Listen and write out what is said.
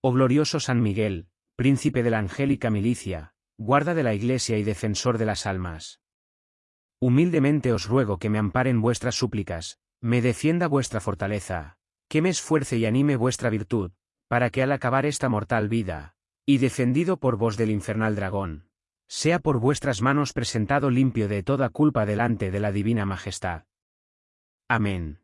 Oh glorioso San Miguel, príncipe de la angélica milicia, guarda de la Iglesia y defensor de las almas. Humildemente os ruego que me amparen vuestras súplicas, me defienda vuestra fortaleza, que me esfuerce y anime vuestra virtud, para que al acabar esta mortal vida, y defendido por vos del infernal dragón, sea por vuestras manos presentado limpio de toda culpa delante de la divina majestad. Amén.